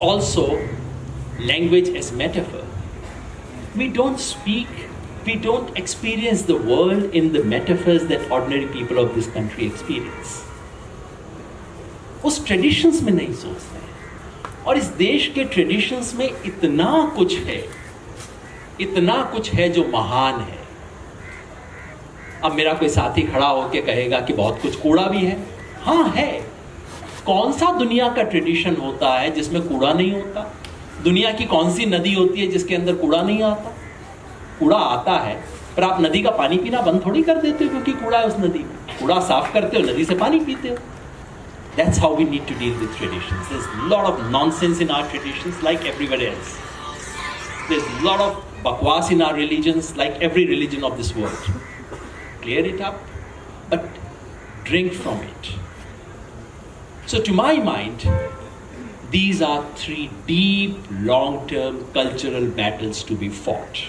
Also, language as metaphor. We don't speak, we don't experience the world in the metaphors that ordinary people of this country experience. उस traditions में नहीं सोचते हैं और इस देश के ट्रेडिशंस में इतना कुछ है इतना कुछ है जो महान है अब मेरा कोई साथी खड़ा होकर कहेगा कि बहुत कुछ कूड़ा भी है हाँ है कौन सा दुनिया का ट्रेडिशन होता है जिसमें कूड़ा नहीं होता? दुनिया की कौन सी नदी होती है जिसके अंदर कूड़ा नहीं आता? कूड़ा आता है पर आप नदी का पानी पीना बंद थोड़ी कर देते हो क्योंकि कूड़ा है उस नदी में। कूड़ा साफ़ करते हो नदी से पानी पीते हो। That's how we need to deal with traditions lot of nonsense in our tradition like everywhere else There's a lot of बकवास in our religions, like every religion of this world Clear it up, but drink from it So, to my mind, these are three deep, long term cultural battles to be fought.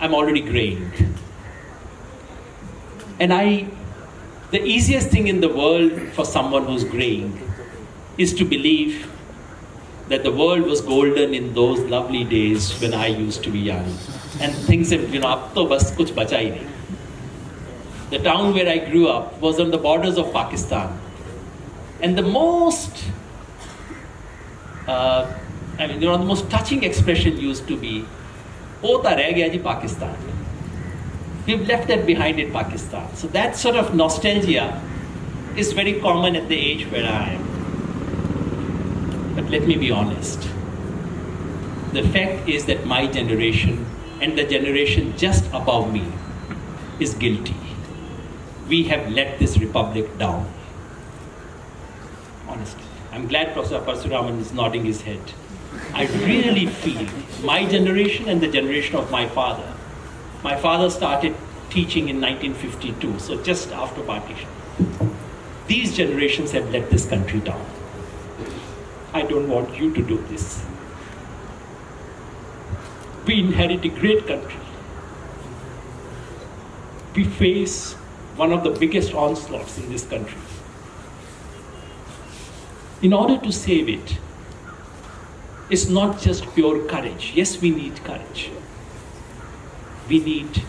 I'm already graying. And I, the easiest thing in the world for someone who's graying is to believe that the world was golden in those lovely days when I used to be young. And things have, you know, ab to bas kuch nahi. The town where I grew up was on the borders of Pakistan. And the most, uh, I mean, you know, the most touching expression used to be, Pota reh gaya ji Pakistan. We've left that behind in Pakistan. So that sort of nostalgia is very common at the age where I am. But let me be honest. The fact is that my generation and the generation just above me is guilty. We have let this republic down. Honestly. I'm glad Professor Parasuraman is nodding his head. I really feel my generation and the generation of my father. My father started teaching in 1952, so just after partition. These generations have let this country down. I don't want you to do this. We inherit a great country. We face one of the biggest onslaughts in this country. In order to save it, it's not just pure courage. Yes, we need courage. We need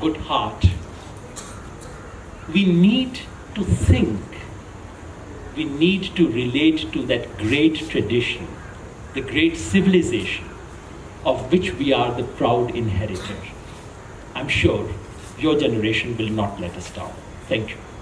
good heart. We need to think. We need to relate to that great tradition, the great civilization of which we are the proud inheritor. I'm sure your generation will not let us down. Thank you.